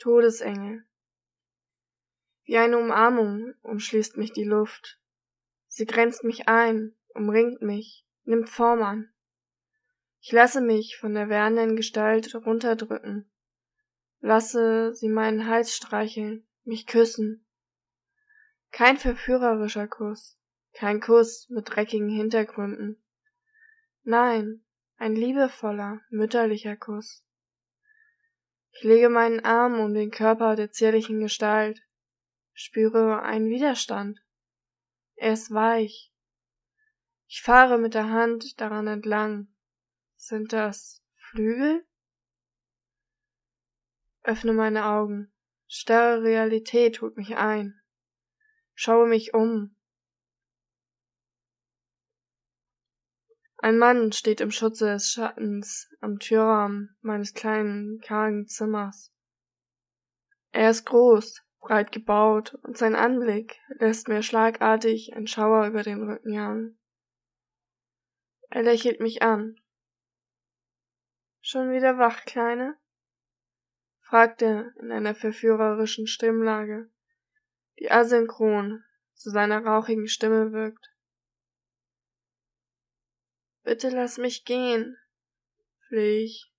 Todesengel. Wie eine Umarmung umschließt mich die Luft. Sie grenzt mich ein, umringt mich, nimmt Form an. Ich lasse mich von der werdenden Gestalt runterdrücken, lasse sie meinen Hals streicheln, mich küssen. Kein verführerischer Kuss, kein Kuss mit dreckigen Hintergründen. Nein, ein liebevoller, mütterlicher Kuss. Ich lege meinen Arm um den Körper der zierlichen Gestalt, spüre einen Widerstand. Er ist weich. Ich fahre mit der Hand daran entlang. Sind das Flügel? Öffne meine Augen. Starre Realität holt mich ein. Schaue mich um. Ein Mann steht im Schutze des Schattens am Türrahmen meines kleinen, kargen Zimmers. Er ist groß, breit gebaut, und sein Anblick lässt mir schlagartig ein Schauer über den Rücken jagen. Er lächelt mich an. Schon wieder wach, Kleine? fragt er in einer verführerischen Stimmlage, die asynchron zu seiner rauchigen Stimme wirkt. Bitte lass mich gehen, flehe ich.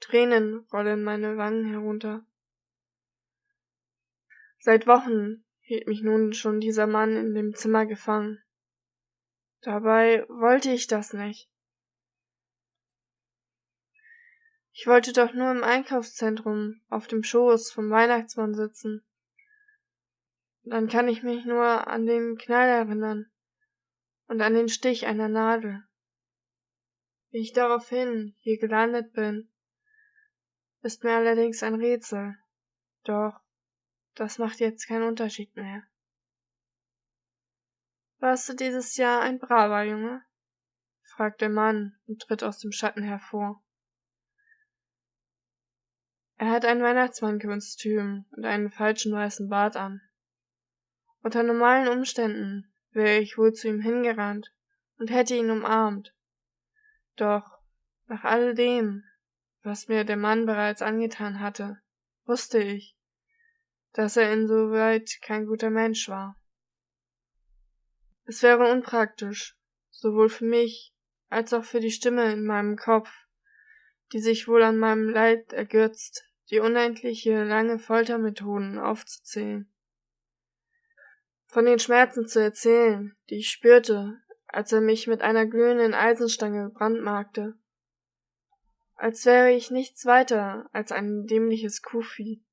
Tränen rollen meine Wangen herunter. Seit Wochen hielt mich nun schon dieser Mann in dem Zimmer gefangen. Dabei wollte ich das nicht. Ich wollte doch nur im Einkaufszentrum auf dem Schoß vom Weihnachtsmann sitzen. Dann kann ich mich nur an den Knall erinnern und an den Stich einer Nadel. Wie ich daraufhin hier gelandet bin, ist mir allerdings ein Rätsel. Doch das macht jetzt keinen Unterschied mehr. Warst du dieses Jahr ein braver Junge? fragt der Mann und tritt aus dem Schatten hervor. Er hat ein Weihnachtsmannkostüm und einen falschen weißen Bart an. Unter normalen Umständen wäre ich wohl zu ihm hingerannt und hätte ihn umarmt. Doch nach all dem, was mir der Mann bereits angetan hatte, wusste ich, dass er insoweit kein guter Mensch war. Es wäre unpraktisch, sowohl für mich als auch für die Stimme in meinem Kopf, die sich wohl an meinem Leid ergötzt, die unendliche lange Foltermethoden aufzuzählen. Von den Schmerzen zu erzählen, die ich spürte, als er mich mit einer glühenden Eisenstange brandmarkte. Als wäre ich nichts weiter als ein dämliches Kuhvieh.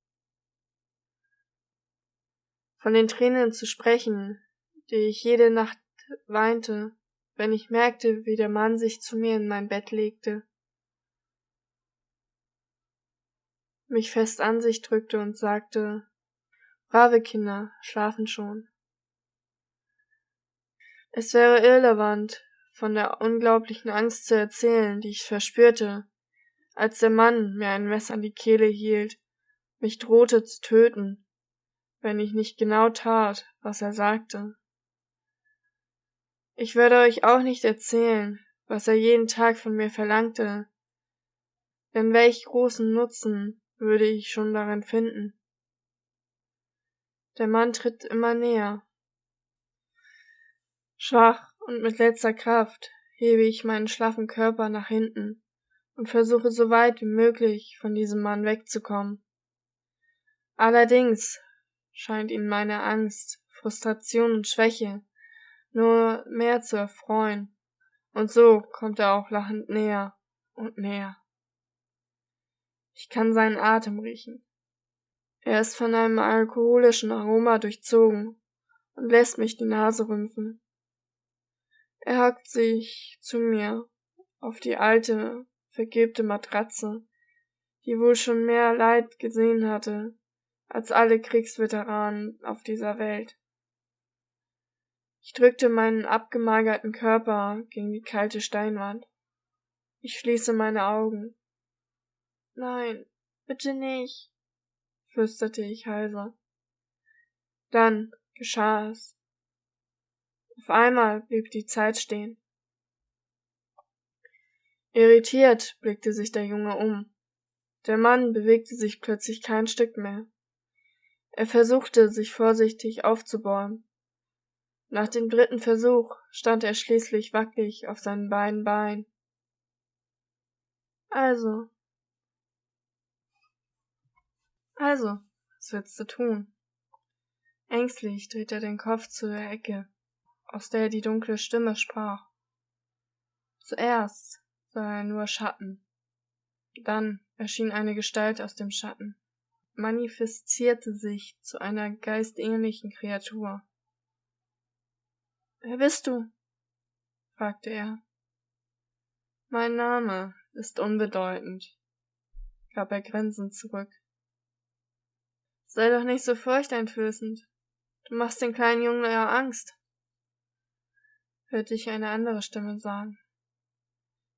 Von den Tränen zu sprechen, die ich jede Nacht weinte, wenn ich merkte, wie der Mann sich zu mir in mein Bett legte, mich fest an sich drückte und sagte, brave Kinder schlafen schon. Es wäre irrelevant, von der unglaublichen Angst zu erzählen, die ich verspürte, als der Mann mir ein Messer an die Kehle hielt, mich drohte zu töten, wenn ich nicht genau tat, was er sagte. Ich würde euch auch nicht erzählen, was er jeden Tag von mir verlangte, denn welch großen Nutzen würde ich schon darin finden. Der Mann tritt immer näher, Schwach und mit letzter Kraft hebe ich meinen schlaffen Körper nach hinten und versuche so weit wie möglich von diesem Mann wegzukommen. Allerdings scheint ihn meine Angst, Frustration und Schwäche nur mehr zu erfreuen, und so kommt er auch lachend näher und näher. Ich kann seinen Atem riechen. Er ist von einem alkoholischen Aroma durchzogen und lässt mich die Nase rümpfen. Er hackt sich zu mir auf die alte, vergilbte Matratze, die wohl schon mehr Leid gesehen hatte als alle Kriegsveteranen auf dieser Welt. Ich drückte meinen abgemagerten Körper gegen die kalte Steinwand. Ich schließe meine Augen. Nein, bitte nicht, flüsterte ich heiser. Dann geschah es. Auf einmal blieb die Zeit stehen. Irritiert blickte sich der Junge um. Der Mann bewegte sich plötzlich kein Stück mehr. Er versuchte, sich vorsichtig aufzubäumen. Nach dem dritten Versuch stand er schließlich wackelig auf seinen beiden Beinen. Also. Also, was willst du tun? Ängstlich dreht er den Kopf zu der Ecke, aus der die dunkle Stimme sprach. Zuerst sah er nur Schatten. Dann erschien eine Gestalt aus dem Schatten, manifestierte sich zu einer geistähnlichen Kreatur. Wer bist du? fragte er. Mein Name ist unbedeutend, gab er grinsend zurück. Sei doch nicht so furchteinflößend. Du machst den kleinen Jungen ja Angst, hörte ich eine andere Stimme sagen.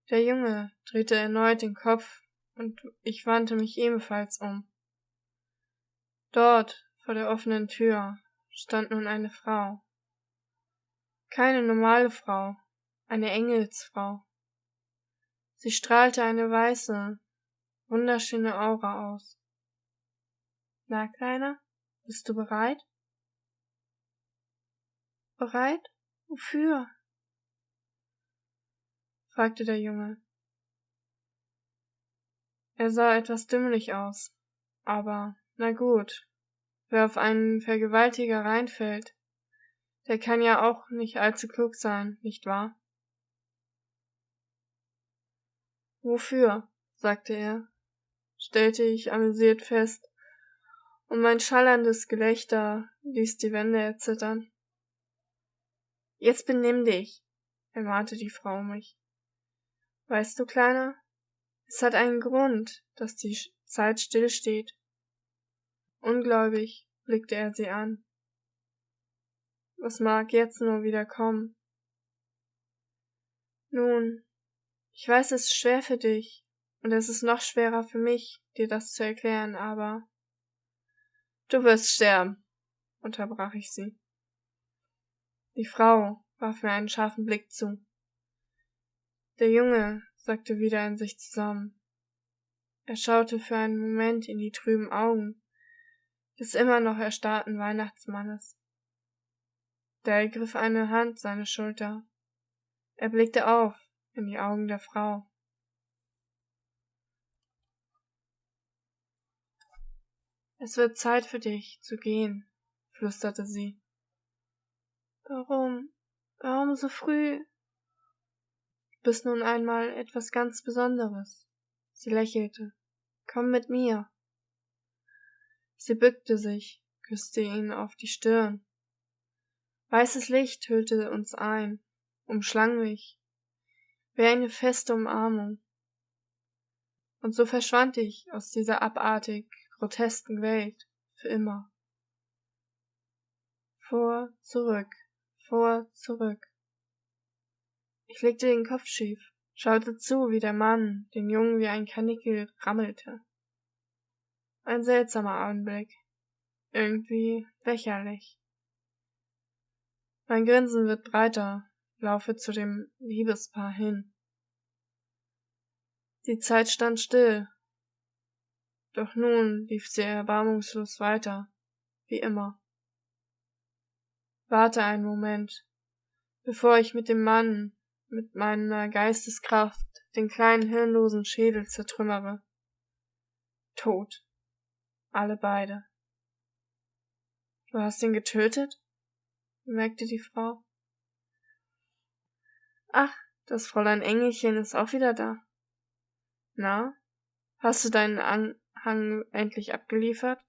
Der Junge drehte erneut den Kopf und ich wandte mich ebenfalls um. Dort, vor der offenen Tür, stand nun eine Frau. Keine normale Frau, eine Engelsfrau. Sie strahlte eine weiße, wunderschöne Aura aus. Na, Kleiner, bist du bereit? Bereit? Wofür? Fragte der Junge. Er sah etwas dümmlich aus, aber na gut, wer auf einen Vergewaltiger reinfällt, der kann ja auch nicht allzu klug sein, nicht wahr? Wofür? sagte er, stellte ich amüsiert fest, und mein schallerndes Gelächter ließ die Wände erzittern. Jetzt benimm dich, ermahnte die Frau mich. Weißt du, Kleiner, es hat einen Grund, dass die Zeit stillsteht. Ungläubig blickte er sie an. Was mag jetzt nur wieder kommen? Nun, ich weiß, es ist schwer für dich, und es ist noch schwerer für mich, dir das zu erklären, aber Du wirst sterben, unterbrach ich sie. Die Frau warf mir einen scharfen Blick zu. Der Junge sagte wieder in sich zusammen. Er schaute für einen Moment in die trüben Augen des immer noch erstarrten Weihnachtsmannes. Da ergriff eine Hand seine Schulter. Er blickte auf in die Augen der Frau. Es wird Zeit für dich zu gehen, flüsterte sie. Warum? Warum so früh? Bist nun einmal etwas ganz Besonderes. Sie lächelte. Komm mit mir. Sie bückte sich, küsste ihn auf die Stirn. Weißes Licht hüllte uns ein, umschlang mich, wie eine feste Umarmung. Und so verschwand ich aus dieser abartig grotesken Welt für immer. Vor, zurück, vor, zurück. Ich legte den Kopf schief, schaute zu, wie der Mann den Jungen wie ein Kanickel rammelte. Ein seltsamer Anblick, irgendwie lächerlich. Mein Grinsen wird breiter, laufe zu dem Liebespaar hin. Die Zeit stand still. Doch nun lief sie erbarmungslos weiter, wie immer. Warte einen Moment, bevor ich mit dem Mann mit meiner Geisteskraft den kleinen hirnlosen Schädel zertrümmere. Tot. Alle beide. Du hast ihn getötet? bemerkte die Frau. Ach, das Fräulein Engelchen ist auch wieder da. Na, hast du deinen Anhang endlich abgeliefert?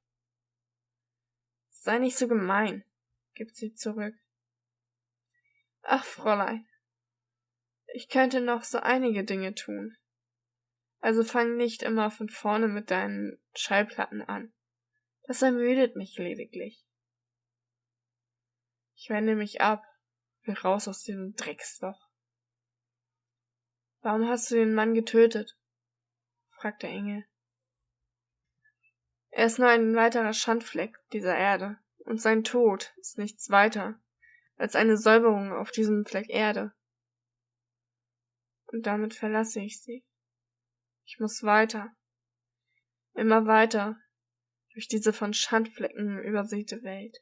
Sei nicht so gemein, gibt sie zurück. Ach, Fräulein, ich könnte noch so einige Dinge tun. Also fang nicht immer von vorne mit deinen Schallplatten an. Das ermüdet mich lediglich. Ich wende mich ab, will raus aus diesem Drecksloch. Warum hast du den Mann getötet? fragte Engel. Er ist nur ein weiterer Schandfleck dieser Erde, und sein Tod ist nichts weiter als eine Säuberung auf diesem Fleck Erde und damit verlasse ich sie. Ich muss weiter. immer weiter durch diese von Schandflecken übersäte Welt.